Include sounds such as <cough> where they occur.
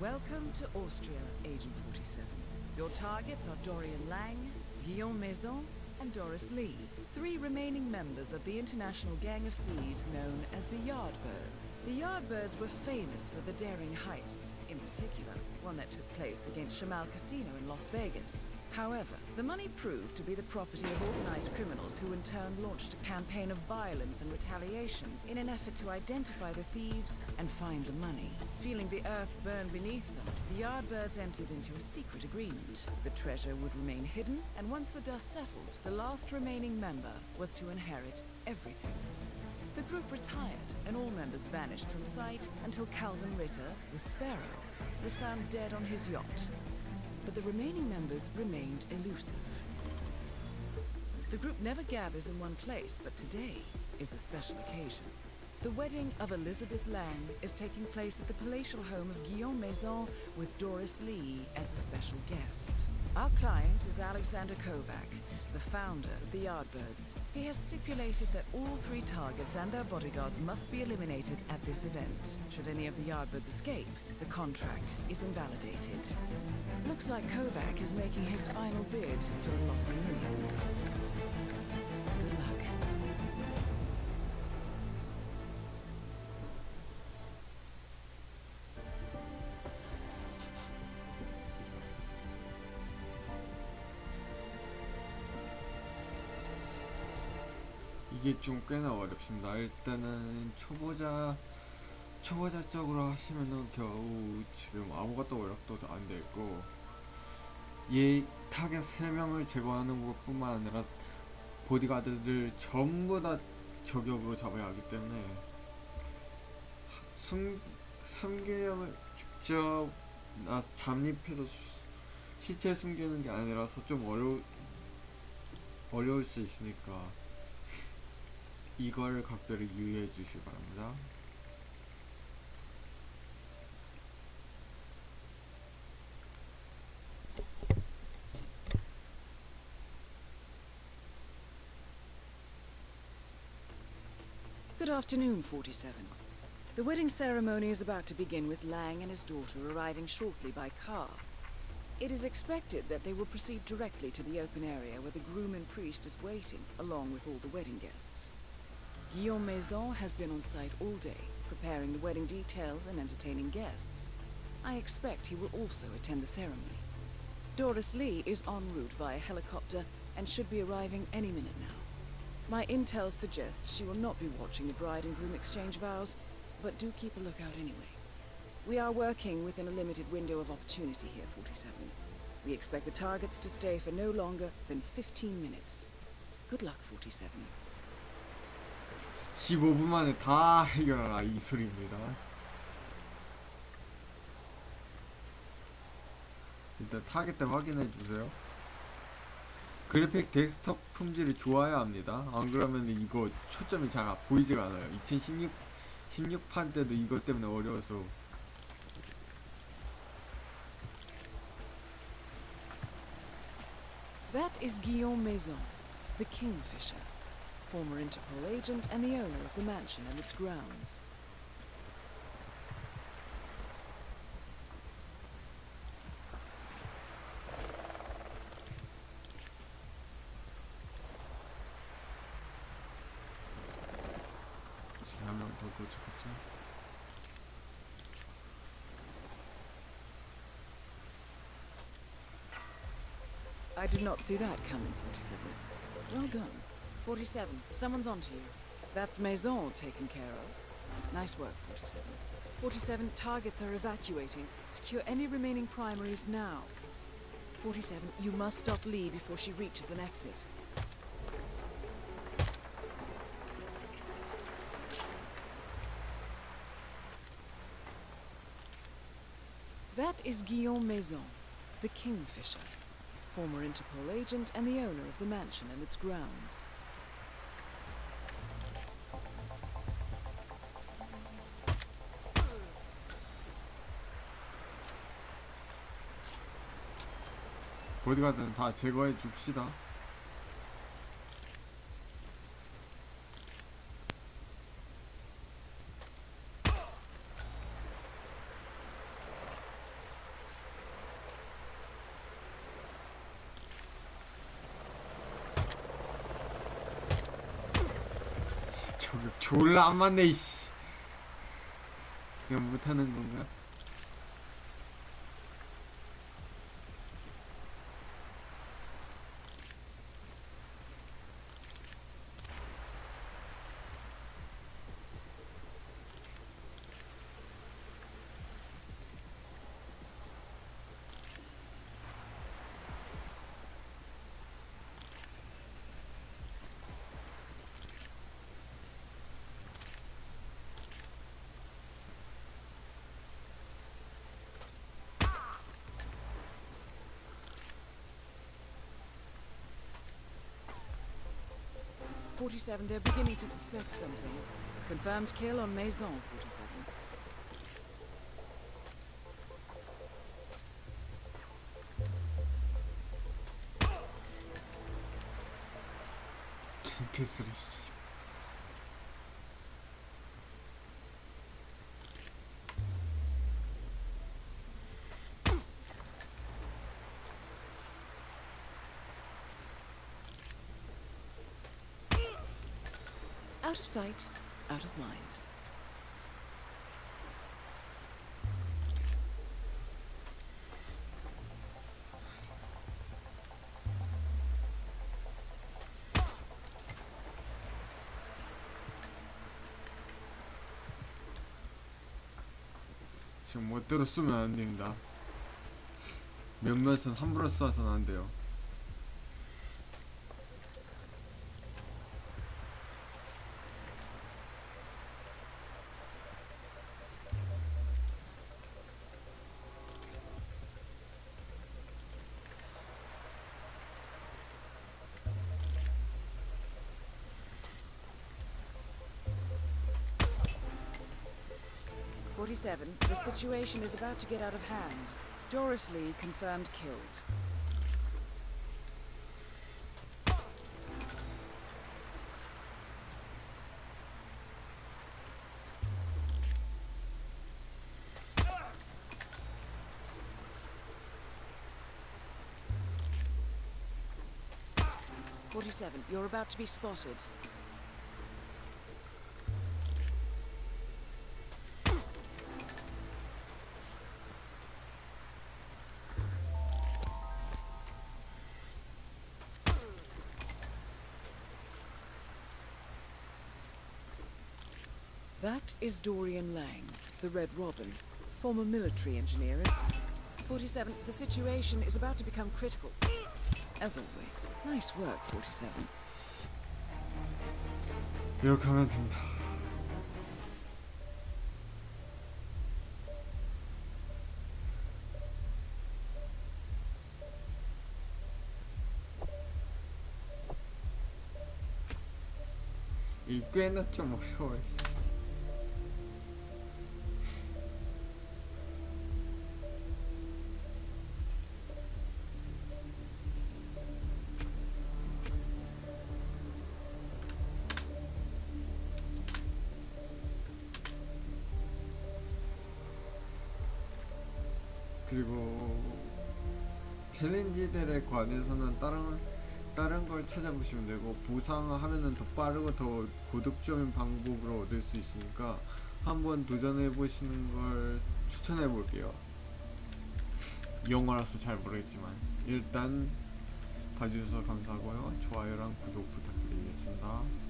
Welcome to Austria, Agent 47. Your targets are Dorian Lang, Guillaume Maison, and Doris Lee, three remaining members of the international gang of thieves known as the Yardbirds. The Yardbirds were famous for the daring heists, in particular, one that took place against Shamal Casino in Las Vegas. However, the money proved to be the property of organized criminals who in turn launched a campaign of violence and retaliation in an effort to identify the thieves and find the money. Feeling the earth burn beneath them, the Yardbirds entered into a secret agreement. The treasure would remain hidden, and once the dust settled, the last remaining member was to inherit everything. The group retired, and all members vanished from sight until Calvin Ritter, the Sparrow, was found dead on his yacht but the remaining members remained elusive. The group never gathers in one place, but today is a special occasion. The wedding of Elizabeth Lang is taking place at the palatial home of Guillaume Maison with Doris Lee as a special guest. Our client is Alexander Kovac, the founder of the Yardbirds. He has stipulated that all three targets and their bodyguards must be eliminated at this event. Should any of the Yardbirds escape, the contract is invalidated. Looks like Kovac is making his final bid for the lost millions. 이게 좀 꽤나 어렵습니다. 일단은 초보자 초보자적으로 하시면은 겨우 지금 아무것도 어렵도 안 돼 있고 얘 타겟 3명을 제거하는 것뿐만 아니라 보디가드들 전부 다 저격으로 잡아야 하기 때문에 숨, 숨기려면 직접 나 잠입해서 수- 시체 숨기는 게 아니라서 좀 어려 어려울 수 있으니까 이걸 각별히 유의해 주시기 바랍니다. Good afternoon, 47. The wedding ceremony is about to begin with Lang and his daughter arriving shortly by car. It is expected that they will proceed directly to the open area where the groom and priest is waiting, along with all the wedding guests. Guillaume Maison has been on site all day, preparing the wedding details and entertaining guests. I expect he will also attend the ceremony. Doris Lee is en route via helicopter and should be arriving any minute now. My intel suggests she will not be watching the bride and groom exchange vows, but do keep a lookout anyway. We are working within a limited window of opportunity here, 47. We expect the targets to stay for no longer than 15 minutes. Good luck, 47. 15분 만에 다 <laughs> 해결하라 이 소리입니다. 일단 타겟 때 확인해 주세요. 그래픽 데스크톱 품질이 좋아야 합니다. 안 그러면 이거 초점이 잘 보이지가 않아요. 2016 16판 때도 이것 때문에 어려워서 That is Guillaume Maison, the Kingfisher, former Interpol agent and the owner of the mansion and its grounds. I did not see that coming, 47. Well done. 47, someone's onto you. That's Maison taken care of. Nice work, 47. 47, targets are evacuating. Secure any remaining primaries now. 47, you must stop Lee before she reaches an exit. That is Guillaume Maison, the Kingfisher, former Interpol agent and the owner of the mansion and its grounds. 어디 가든 다 제거해 줍시다 졸라 안 맞네 이씨 그냥 못하는 건가? Forty-seven, they're beginning to suspect something. Confirmed kill on Maison, forty-seven. 개 Out of sight, out of mind. 지금 멋대로 쓰면 안 됩니다. 몇몇은 함부로 써서는 안 돼요 Forty-seven, the situation is about to get out of hand. Doris Lee confirmed killed. Forty-seven, you're about to be spotted. That is Dorian Lang, the Red Robin, former military engineer. 47, the situation is about to become critical. As always, nice work, 47. 이렇게 하면 됩니다 이 꽤나 좀 어려워요 씨. 챌린지들에 관해서는 다른 다른 걸 찾아보시면 되고 보상하면은 더 빠르고 더 고득점인 방법으로 얻을 수 있으니까 한번 도전해 보시는 걸 추천해 볼게요. 영어라서 잘 모르겠지만 일단 봐주셔서 감사하고요. 좋아요랑 구독 부탁드리겠습니다.